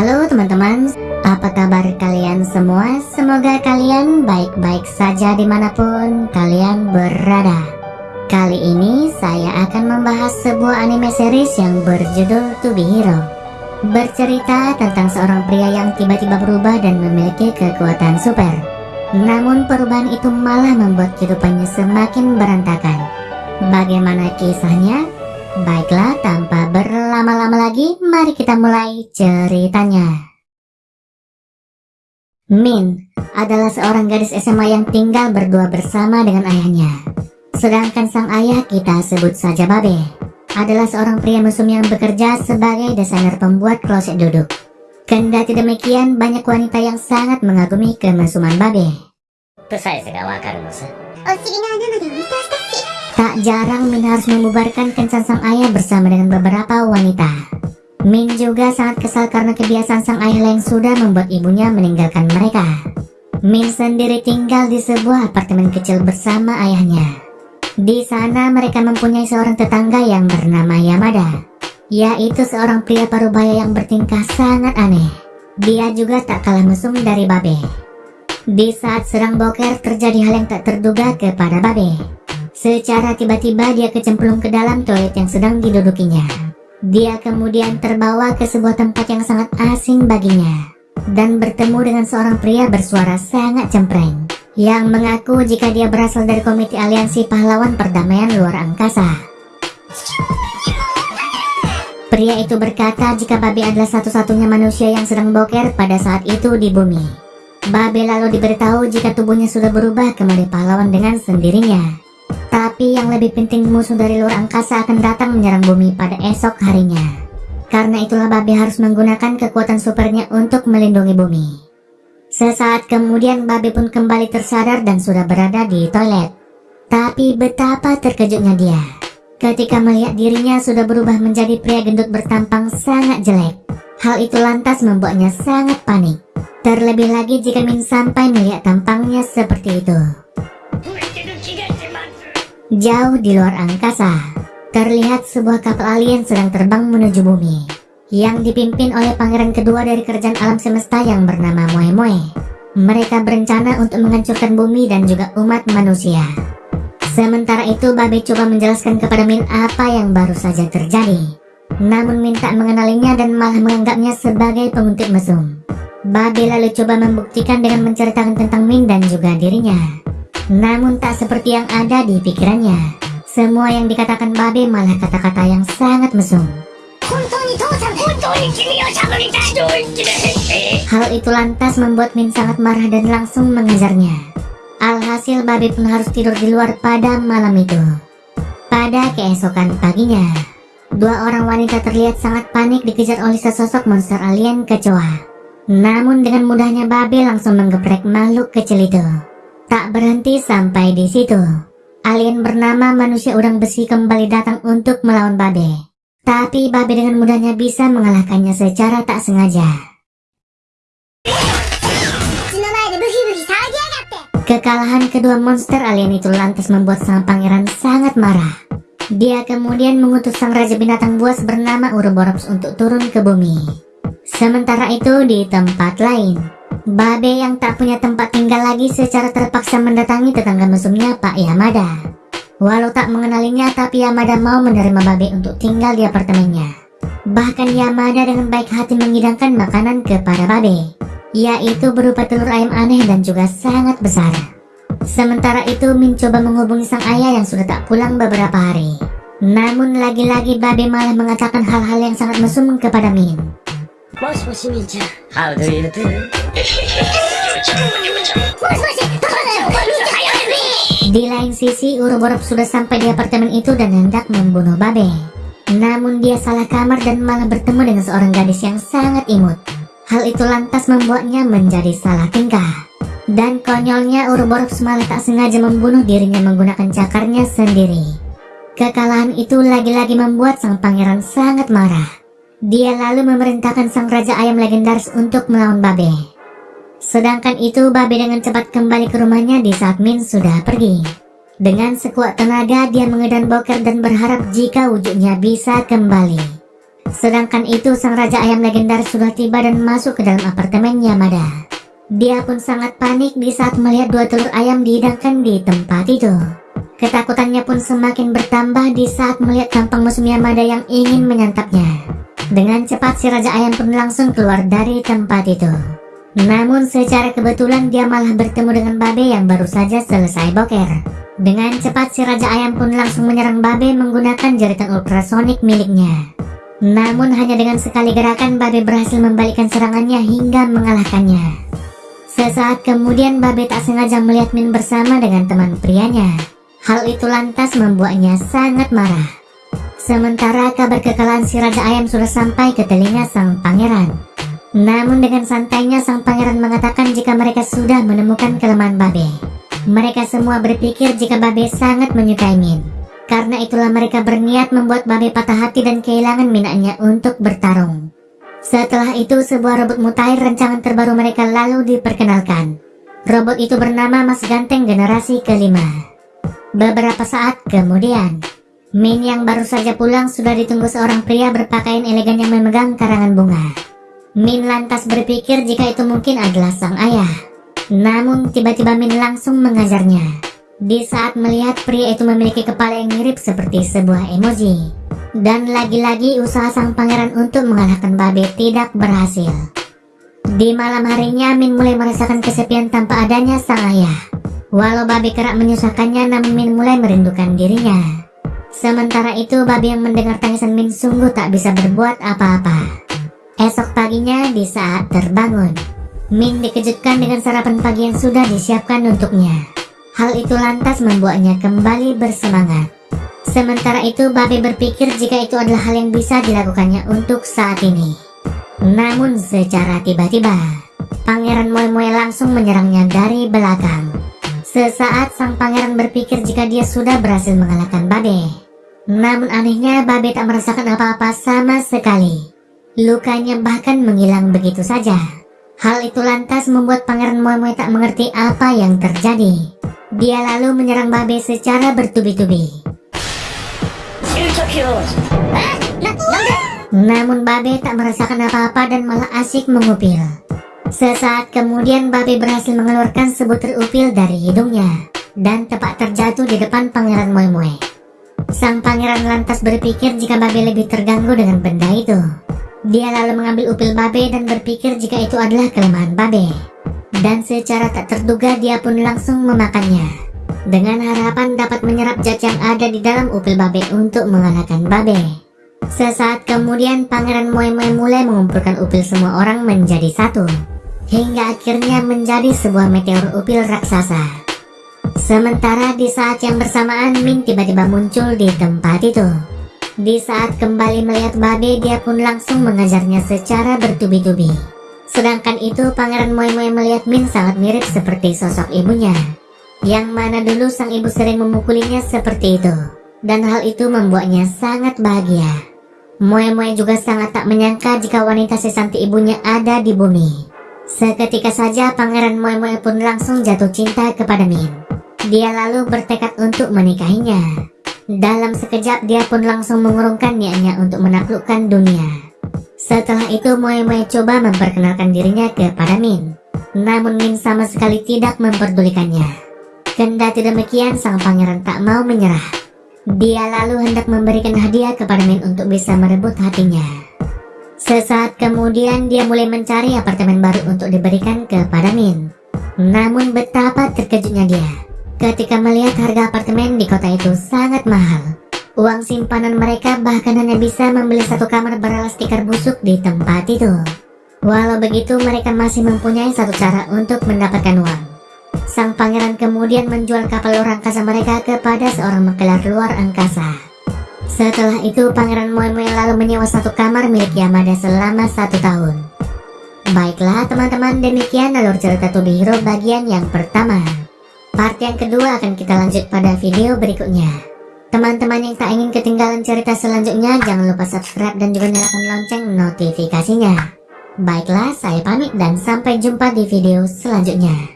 Halo teman-teman, apa kabar kalian semua? Semoga kalian baik-baik saja di mana pun kalian berada. Kali ini saya akan membahas sebuah anime series yang berjudul To Be Hero. Bercerita tentang seorang pria yang tiba-tiba berubah dan memiliki kekuatan super. Namun perubahan itu malah membuat kehidupannya semakin berantakan. Bagaimana kisahnya? Baiklah, tanpa berlama-lama lagi, mari kita mulai ceritanya. Min adalah seorang gadis SMA yang tinggal berdua bersama dengan ayahnya. Sedangkan sang ayah kita sebut saja Babe, adalah seorang pria mesum yang bekerja sebagai desainer pembuat kloset duduk. Kendati demikian, banyak wanita yang sangat mengagumi kemesuman Babe. プさえせがわかるのさ Tak jarang Min harus membubarkan kencan sang ayah bersama dengan beberapa wanita. Min juga sangat kesal karena kebiasaan sang ayah yang sudah membuat ibunya meninggalkan mereka. Min sendiri tinggal di sebuah apartemen kecil bersama ayahnya. Di sana mereka mempunyai seorang tetangga yang bernama Yamada, yaitu seorang pria parubaya yang bertingkah sangat aneh. Dia juga tak kalah mesum dari Babe. Di saat sedang boker terjadi hal yang tak terduga kepada Babe. Secara tiba-tiba dia kecemplung ke dalam toilet yang sedang didudukinya. Dia kemudian terbawa ke sebuah tempat yang sangat asing baginya. Dan bertemu dengan seorang pria bersuara sangat cempreng. Yang mengaku jika dia berasal dari komite aliansi pahlawan perdamaian luar angkasa. Pria itu berkata jika Babe adalah satu-satunya manusia yang sedang boker pada saat itu di bumi. Babe lalu diberitahu jika tubuhnya sudah berubah kembali pahlawan dengan sendirinya. Tapi yang lebih penting musuh dari luar angkasa akan datang menyerang bumi pada esok harinya. Karena itulah Babe harus menggunakan kekuatan supernya untuk melindungi bumi. Sesaat kemudian Babe pun kembali tersadar dan sudah berada di toilet. Tapi betapa terkejutnya dia. Ketika melihat dirinya sudah berubah menjadi pria gendut bertampang sangat jelek. Hal itu lantas membuatnya sangat panik. Terlebih lagi jika Min sampai melihat tampangnya seperti itu. Jauh di luar angkasa, terlihat sebuah kapal alien sedang terbang menuju bumi, yang dipimpin oleh pangeran kedua dari kerajaan alam semesta yang bernama Moe Moe. Mereka berencana untuk menghancurkan bumi dan juga umat manusia. Sementara itu, Babe coba menjelaskan kepada Min apa yang baru saja terjadi. Namun Min tak mengenalinya dan malah menganggapnya sebagai penguntit mesum. Babe lalu coba membuktikan dengan menceritakan tentang Min dan juga dirinya. Namun tak seperti yang ada di pikirannya. Semua yang dikatakan Babe malah kata-kata yang sangat mesum. Hal itu lantas membuat Min sangat marah dan langsung mengejarnya. Alhasil Babe pun harus tidur di luar pada malam itu. Pada keesokan paginya, dua orang wanita terlihat sangat panik dikejar oleh sesosok monster alien kecoa. Namun dengan mudahnya Babe langsung menggeprek makhluk kecil itu. Tak berhenti sampai di situ. Alien bernama manusia udang besi kembali datang untuk melawan Babe. Tapi Babe dengan mudahnya bisa mengalahkannya secara tak sengaja. Kekalahan kedua monster alien itu lantas membuat sang pangeran sangat marah. Dia kemudian mengutus sang raja binatang buas bernama Uroboros untuk turun ke bumi. Sementara itu di tempat lain, Babe yang tak punya tempat tinggal lagi secara terpaksa mendatangi tetangga mesumnya Pak Yamada. Walau tak mengenalinya tapi Yamada mau menerima Babe untuk tinggal di apartemennya. Bahkan Yamada dengan baik hati mengidangkan makanan kepada Babe, yaitu berupa telur ayam aneh dan juga sangat besar. Sementara itu Min coba menghubungi sang ayah yang sudah tak pulang beberapa hari. Namun lagi-lagi Babe malah mengatakan hal-hal yang sangat mesum kepada Min. How do you do? Di lain sisi, Uroboros sudah sampai di apartemen itu dan hendak membunuh Babe. Namun dia salah kamar dan malah bertemu dengan seorang gadis yang sangat imut. Hal itu lantas membuatnya menjadi salah tingkah. Dan konyolnya Uroboros malah tak sengaja membunuh dirinya menggunakan cakarnya sendiri. Kekalahan itu lagi-lagi membuat sang pangeran sangat marah. Dia lalu memerintahkan sang raja ayam legendaris untuk melawan Babe. Sedangkan itu Babe dengan cepat kembali ke rumahnya di saat Min sudah pergi. Dengan sekuat tenaga dia mengedan boker dan berharap jika wujudnya bisa kembali. Sedangkan itu sang Raja Ayam legendaris sudah tiba dan masuk ke dalam apartemen Yamada. Dia pun sangat panik di saat melihat dua telur ayam dihidangkan di tempat itu. Ketakutannya pun semakin bertambah di saat melihat tampang musuh Yamada yang ingin menyantapnya. Dengan cepat si Raja Ayam pun langsung keluar dari tempat itu. Namun secara kebetulan dia malah bertemu dengan Babe yang baru saja selesai boker. Dengan cepat si Raja Ayam pun langsung menyerang Babe menggunakan jaritan ultrasonik miliknya. Namun hanya dengan sekali gerakan Babe berhasil membalikkan serangannya hingga mengalahkannya. Sesaat kemudian Babe tak sengaja melihat Min bersama dengan teman prianya. Hal itu lantas membuatnya sangat marah. Sementara kabar kekalahan si Raja Ayam sudah sampai ke telinga sang pangeran. Namun dengan santainya sang pangeran mengatakan jika mereka sudah menemukan kelemahan Babe. Mereka semua berpikir jika Babe sangat menyukai Min. Karena itulah mereka berniat membuat Babe patah hati dan kehilangan minatnya untuk bertarung. Setelah itu sebuah robot mutair rancangan terbaru mereka lalu diperkenalkan. Robot itu bernama Mas Ganteng generasi kelima. Beberapa saat kemudian, Min yang baru saja pulang sudah ditunggu seorang pria berpakaian elegan yang memegang karangan bunga. Min lantas berpikir jika itu mungkin adalah sang ayah. Namun tiba-tiba Min langsung mengajarnya. Di saat melihat pria itu memiliki kepala yang mirip seperti sebuah emoji. Dan lagi-lagi usaha sang pangeran untuk mengalahkan Babe tidak berhasil. Di malam harinya Min mulai merasakan kesepian tanpa adanya sang ayah. Walau babi kerap menyusahkannya namun Min mulai merindukan dirinya. Sementara itu babi yang mendengar tangisan Min sungguh tak bisa berbuat apa-apa. Esok paginya di saat terbangun, Min dikejutkan dengan sarapan pagi yang sudah disiapkan untuknya. Hal itu lantas membuatnya kembali bersemangat. Sementara itu babi berpikir jika itu adalah hal yang bisa dilakukannya untuk saat ini. Namun secara tiba-tiba, Pangeran Moe Moe langsung menyerangnya dari belakang. Sesaat sang pangeran berpikir jika dia sudah berhasil mengalahkan Babe. Namun anehnya Babe tak merasakan apa-apa sama sekali. Lukanya bahkan menghilang begitu saja. Hal itu lantas membuat pangeran Moe tak mengerti apa yang terjadi. Dia lalu menyerang Babe secara bertubi-tubi. Namun Babe tak merasakan apa-apa dan malah asik mengupil. Sesaat kemudian Babe berhasil mengeluarkan sebutir upil dari hidungnya dan tepat terjatuh di depan Pangeran Moe Moe. Sang pangeran lantas berpikir jika Babe lebih terganggu dengan benda itu. Dia lalu mengambil upil Babe dan berpikir jika itu adalah kelemahan Babe. Dan secara tak terduga dia pun langsung memakannya. Dengan harapan dapat menyerap zat yang ada di dalam upil Babe untuk mengalahkan Babe. Sesaat kemudian Pangeran Moe Moe mulai mengumpulkan upil semua orang menjadi satu hingga akhirnya menjadi sebuah meteor upil raksasa. Sementara di saat yang bersamaan Min tiba-tiba muncul di tempat itu. Di saat kembali melihat Babe dia pun langsung mengajarnya secara bertubi-tubi. Sedangkan itu Pangeran Moe Moe melihat Min sangat mirip seperti sosok ibunya. Yang mana dulu sang ibu sering memukulinya seperti itu. Dan hal itu membuatnya sangat bahagia. Moe Moe juga sangat tak menyangka jika wanita sesanti ibunya ada di bumi. Seketika saja Pangeran Moe Moe pun langsung jatuh cinta kepada Min. Dia lalu bertekad untuk menikahinya. Dalam sekejap dia pun langsung mengurungkan niatnya untuk menaklukkan dunia. Setelah itu Moe Moe coba memperkenalkan dirinya kepada Min. Namun Min sama sekali tidak memperdulikannya. Kendati demikian sang pangeran tak mau menyerah. Dia lalu hendak memberikan hadiah kepada Min untuk bisa merebut hatinya. Sesaat kemudian dia mulai mencari apartemen baru untuk diberikan kepada Min. Namun betapa terkejutnya dia ketika melihat harga apartemen di kota itu sangat mahal. Uang simpanan mereka bahkan hanya bisa membeli satu kamar beralas tikar busuk di tempat itu. Walau begitu mereka masih mempunyai satu cara untuk mendapatkan uang. Sang pangeran kemudian menjual kapal luar angkasa mereka kepada seorang mengkelar luar angkasa. Setelah itu Pangeran Moe lalu menyewa satu kamar milik Yamada selama satu tahun. Baiklah teman-teman demikian alur cerita To Be Hero bagian yang pertama. Part yang kedua akan kita lanjut pada video berikutnya. Teman-teman yang tak ingin ketinggalan cerita selanjutnya jangan lupa subscribe dan juga nyalakan lonceng notifikasinya. Baiklah saya pamit dan sampai jumpa di video selanjutnya.